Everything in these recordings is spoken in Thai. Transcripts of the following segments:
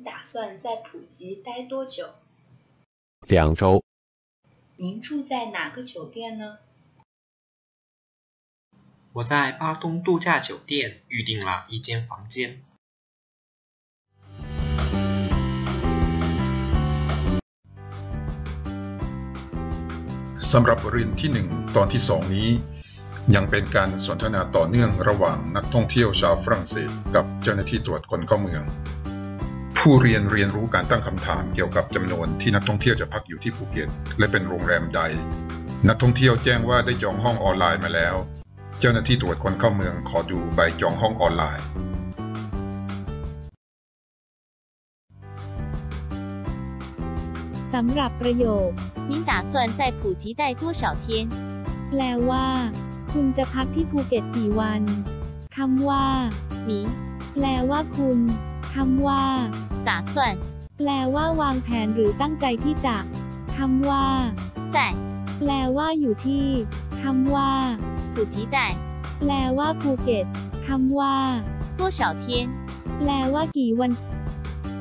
您打算在普吉待多久？两周。您住在哪个酒店呢？我在巴东度假酒店预订了一间房间。สำหรับบทเรียนที่หนึ่งตอนที่สองนี้ ยังเป็นการสนทนาต่อเนื่องระหว่างนักท่องเที่ยวชาวฝรั่งเศส กับเจ้าหน้าที่ตรวจคนเข้าเมือง ผู้เรียนเรียนรู้การตั้งคำถามเกี่ยวกับจำนวนที่นักท่องเที่ยวจะพักอยู่ที่ภูเก็ต และเป็นโรงแรมใด นักท่องเที่ยวแจ้งว่าได้จองห้องออนไลน์มาแล้ว เจ้าหน้าที่ตรวจคนเข้าเมืองขอดูใบจองห้องออนไลน์ สำหรับประโยค您打算在普吉待多少天แปลว่า คุณจะพักที่ภูเก็ตกี่วันคำว่า你แปลว่าคุณคำว่า 打算แปลว่าวางแผนหรือตั้งใจที่จะคำว่า在แปลว่าอยู่ที่คำว่า普吉带แปลว่าภูเก็ตคำว่า多少天แปลว่ากี่วัน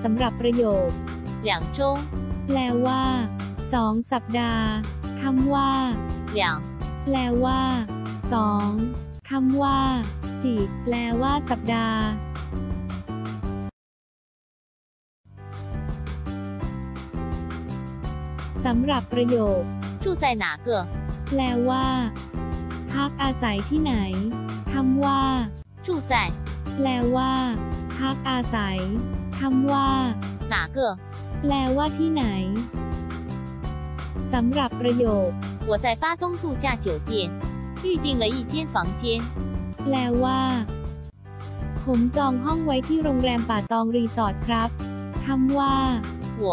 สำหรับประโยค两周แปลว่าสองสัปดาห์คำว่า两แปลว่าสองคำว่าจีแปลว่าสัปดาห์ สำหรับประโยค住在哪个แปลว่าพักอาศัยที่ไหนคำว่า住在แปลว่าพักอาศัยคำว่า哪个แปลว่าที่ไหนสำหรับประโยค我在巴东度假酒店预定了一间房间แปลว่า ผมจองห้องไว้ที่โรงแรมป่าตองรีสอร์ทครับคำว่า我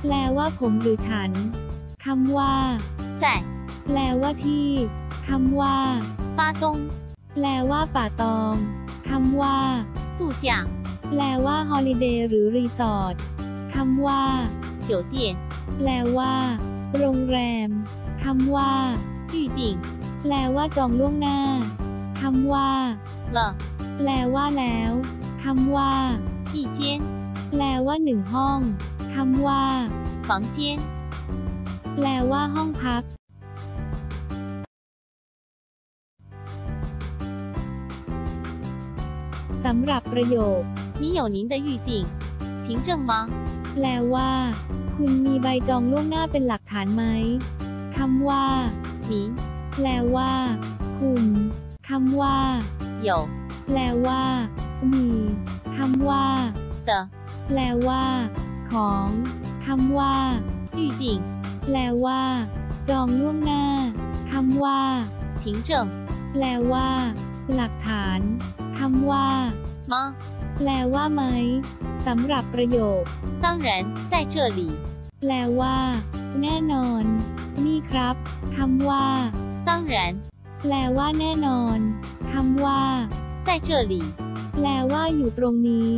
แปลว่าผมหรือฉันคำว่า在แปลว่าที่คำว่า巴东แปลว่าป่าตองคำว่า度假แปลว่าฮอลิเดย์หรือรีสอร์ทคำว่า酒店แปลว่า โรงแรมคำว่า预定แปลว่าจองล่วงหน้าคำว่า了แปลว่าแล้วคำว่า一间แปลว่าหนึ่งห้อง คำว่า房间แปลว่าห้องพักสำหรับประโยค你有您的预定凭证吗แปลว่า คุณมีใบจองล่วงหน้าเป็นหลักฐานไหมคำว่า你แปลว่า คุณคำว่า有แปลว่า มีคำว่า的แปลว่า ของคำว่า预定แปลว่า จองล่วงหน้าคำว่า凭证แปลว่า หลักฐานคำว่า吗แปลว่าไหมสำหรับประโยค当然在这里แปลว่า แน่นอน นี่ครับคำว่า当然แปลว่าแน่นอนคำว่า在这里แปลว่าอยู่ตรงนี้